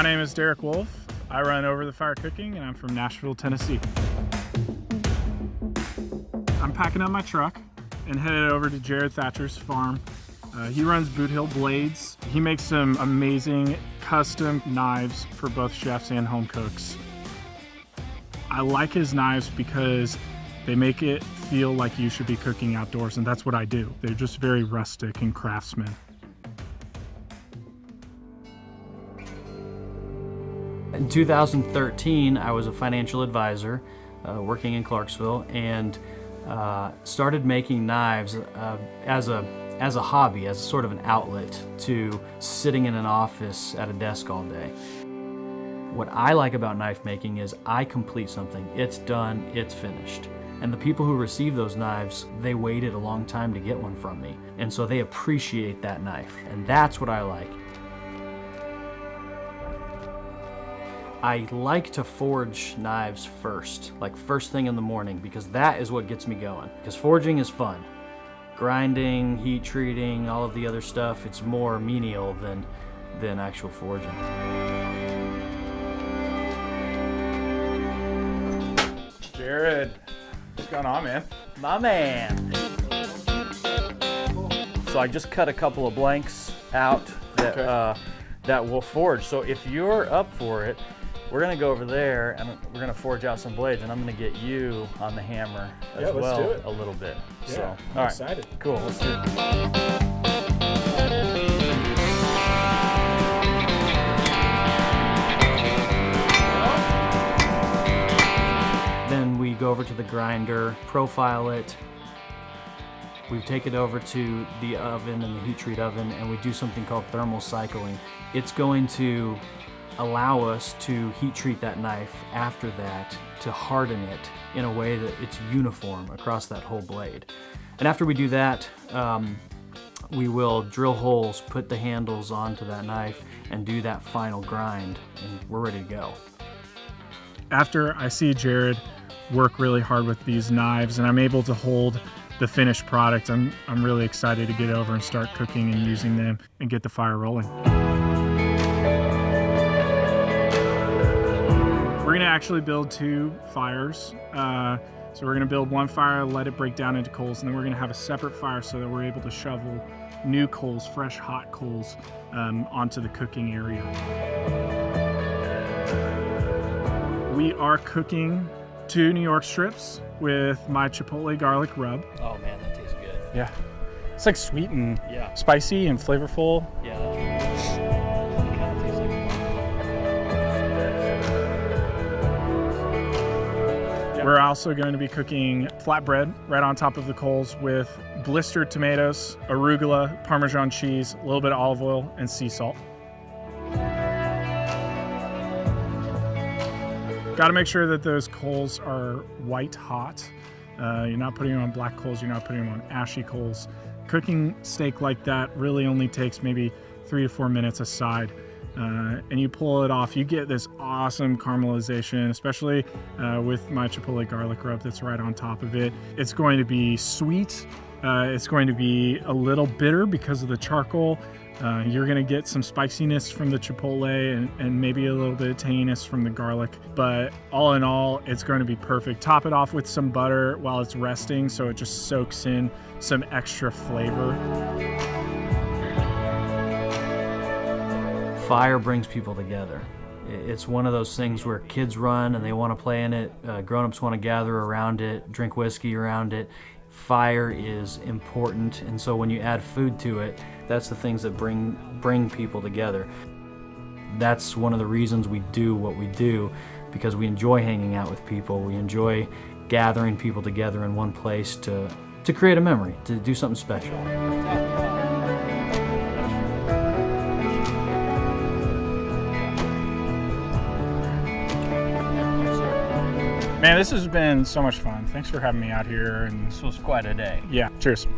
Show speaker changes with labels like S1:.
S1: name is Derek Wolf. I run Over the Fire Cooking and I'm from Nashville, Tennessee. I'm packing up my truck and headed over to Jared Thatcher's farm. Uh, he runs Boot Hill Blades. He makes some amazing custom knives for both chefs and home cooks. I like his knives because they make it feel like you should be cooking outdoors, and that's what I do. They're just very rustic and craftsman.
S2: In 2013, I was a financial advisor uh, working in Clarksville and uh, started making knives uh, as a as a hobby, as sort of an outlet to sitting in an office at a desk all day. What I like about knife making is I complete something, it's done, it's finished. And the people who receive those knives, they waited a long time to get one from me. And so they appreciate that knife. And that's what I like. I like to forge knives first, like first thing in the morning, because that is what gets me going. Because forging is fun. Grinding, heat treating, all of the other stuff, it's more menial than, than actual forging.
S1: Jared, what's going on, man?
S2: My man. So I just cut a couple of blanks out that
S1: Okay.
S2: uh, that will forge. So if you're up for it, we're gonna go over there and we're gonna forge out some blades, and I'm gonna get you on the hammer as
S1: Yeah,
S2: well a little bit.
S1: Yeah,
S2: so,
S1: I'm
S2: all right,
S1: excited.
S2: cool. Let's do it. Then we go over to the grinder, profile it. We take it over to the oven and the heat treat oven and we do something called thermal cycling. It's going to allow us to heat treat that knife after that to harden it in a way that it's uniform across that whole blade. And after we do that, um, we will drill holes, put the handles onto that knife and do that final grind and we're ready to go.
S1: After I see Jared work really hard with these knives and I'm able to hold the finished product, I'm, I'm really excited to get over and start cooking and using them and get the fire rolling. Actually build two fires. Uh, so we're gonna build one fire, let it break down into coals, and then we're gonna have a separate fire so that we're able to shovel new coals, fresh hot coals, um, onto the cooking area. We are cooking two New York strips with my Chipotle garlic rub.
S2: Oh man, that tastes good.
S1: Yeah. It's like sweet and
S2: Yeah.
S1: spicy and flavorful.
S2: Yeah, like
S1: We're also going to be cooking flatbread right on top of the coals with blistered tomatoes, arugula, Parmesan cheese, a little bit of olive oil, and sea salt. Got to make sure that those coals are white hot. Uh, you're not putting them on black coals, you're not putting them on ashy coals. Cooking steak like that really only takes maybe three to four minutes aside. Uh, and you pull it off, you get this awesome caramelization, especially uh, with my Chipotle garlic rub that's right on top of it. It's going to be sweet, uh, it's going to be a little bitter because of the charcoal. Uh, you're gonna get some spiciness from the chipotle and, and maybe a little bit of tanginess from the garlic, but all in all, it's going to be perfect. Top it off with some butter while it's resting so it just soaks in some extra flavor.
S2: Fire brings people together. It's one of those things where kids run and they want to play in it, uh, grown-ups want to gather around it, drink whiskey around it. Fire is important, and so when you add food to it, that's the things that bring bring people together. That's one of the reasons we do what we do, because we enjoy hanging out with people. We enjoy gathering people together in one place to to create a memory, to do something special.
S1: Man, this has been so much fun. Thanks for having me out here and
S2: This was quite a day.
S1: yeah, cheers.